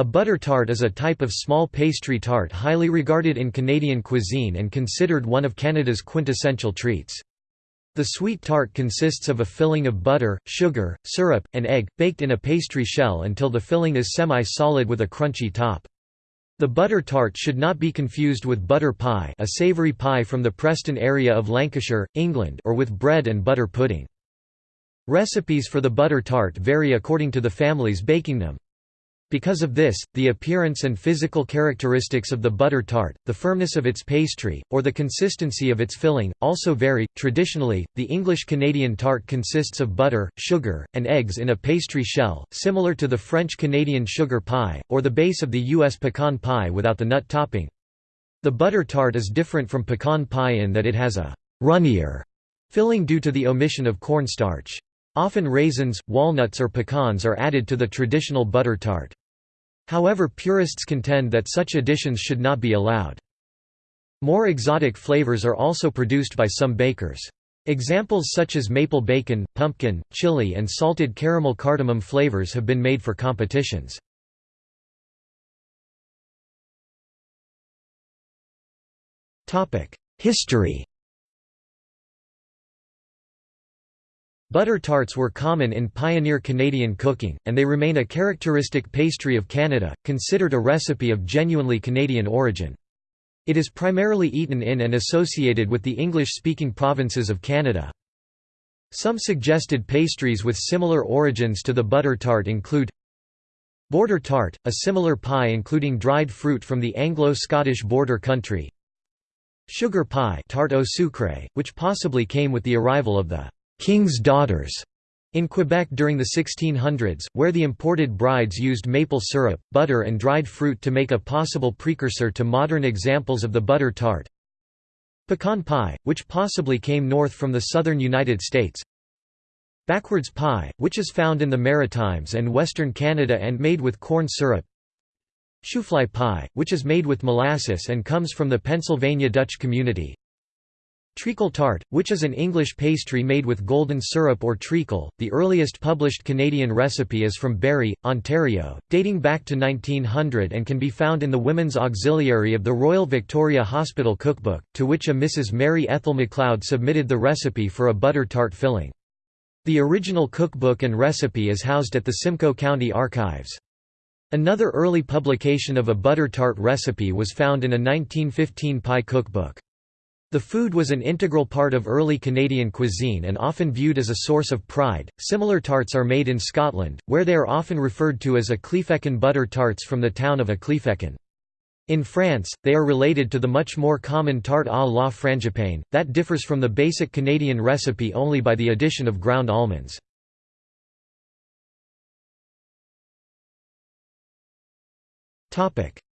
A butter tart is a type of small pastry tart highly regarded in Canadian cuisine and considered one of Canada's quintessential treats. The sweet tart consists of a filling of butter, sugar, syrup, and egg, baked in a pastry shell until the filling is semi-solid with a crunchy top. The butter tart should not be confused with butter pie a savoury pie from the Preston area of Lancashire, England or with bread and butter pudding. Recipes for the butter tart vary according to the families baking them. Because of this, the appearance and physical characteristics of the butter tart, the firmness of its pastry, or the consistency of its filling, also vary. Traditionally, the English Canadian tart consists of butter, sugar, and eggs in a pastry shell, similar to the French Canadian sugar pie, or the base of the U.S. pecan pie without the nut topping. The butter tart is different from pecan pie in that it has a runnier filling due to the omission of cornstarch. Often raisins, walnuts or pecans are added to the traditional butter tart. However purists contend that such additions should not be allowed. More exotic flavors are also produced by some bakers. Examples such as maple bacon, pumpkin, chili and salted caramel cardamom flavors have been made for competitions. History Butter tarts were common in pioneer Canadian cooking, and they remain a characteristic pastry of Canada, considered a recipe of genuinely Canadian origin. It is primarily eaten in and associated with the English-speaking provinces of Canada. Some suggested pastries with similar origins to the butter tart include Border tart, a similar pie including dried fruit from the Anglo-Scottish border country Sugar pie tarte au sucre, which possibly came with the arrival of the King's Daughters in Quebec during the 1600s, where the imported brides used maple syrup, butter and dried fruit to make a possible precursor to modern examples of the butter tart. Pecan pie, which possibly came north from the southern United States. Backwoods pie, which is found in the Maritimes and western Canada and made with corn syrup. Shoofly pie, which is made with molasses and comes from the Pennsylvania Dutch community. Treacle tart, which is an English pastry made with golden syrup or treacle. The earliest published Canadian recipe is from Barrie, Ontario, dating back to 1900 and can be found in the Women's Auxiliary of the Royal Victoria Hospital Cookbook, to which a Mrs. Mary Ethel MacLeod submitted the recipe for a butter tart filling. The original cookbook and recipe is housed at the Simcoe County Archives. Another early publication of a butter tart recipe was found in a 1915 pie cookbook. The food was an integral part of early Canadian cuisine and often viewed as a source of pride. Similar tarts are made in Scotland, where they are often referred to as Ecclefechan butter tarts from the town of Ecclefechan. In France, they are related to the much more common tarte à la frangipane, that differs from the basic Canadian recipe only by the addition of ground almonds.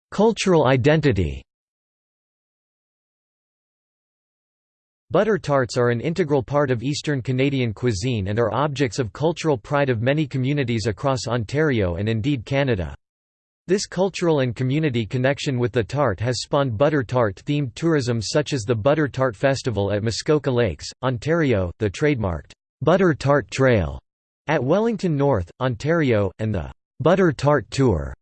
Cultural identity Butter tarts are an integral part of Eastern Canadian cuisine and are objects of cultural pride of many communities across Ontario and indeed Canada. This cultural and community connection with the tart has spawned butter tart-themed tourism such as the Butter Tart Festival at Muskoka Lakes, Ontario, the trademarked Butter Tart Trail at Wellington North, Ontario, and the Butter Tart Tour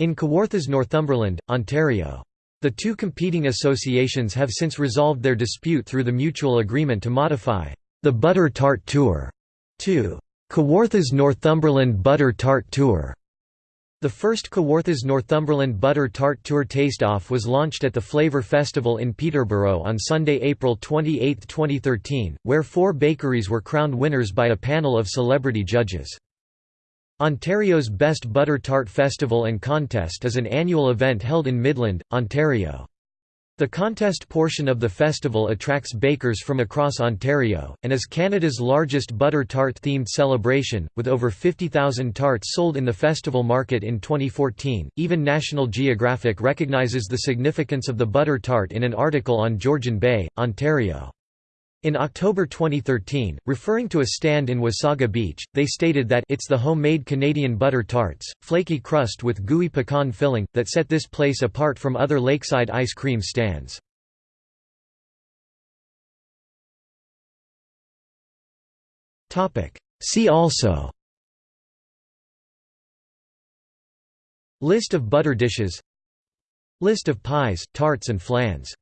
in Kawarthas Northumberland, Ontario. The two competing associations have since resolved their dispute through the mutual agreement to modify the Butter Tart Tour to Kawarthas Northumberland Butter Tart Tour. The first Kawarthas Northumberland Butter Tart Tour taste-off was launched at the Flavour Festival in Peterborough on Sunday, April 28, 2013, where four bakeries were crowned winners by a panel of celebrity judges. Ontario's Best Butter Tart Festival and Contest is an annual event held in Midland, Ontario. The contest portion of the festival attracts bakers from across Ontario, and is Canada's largest butter tart-themed celebration, with over 50,000 tarts sold in the festival market in 2014. Even National Geographic recognizes the significance of the butter tart in an article on Georgian Bay, Ontario. In October 2013, referring to a stand in Wasaga Beach, they stated that it's the homemade Canadian butter tarts, flaky crust with gooey pecan filling, that set this place apart from other lakeside ice cream stands. See also List of butter dishes List of pies, tarts and flans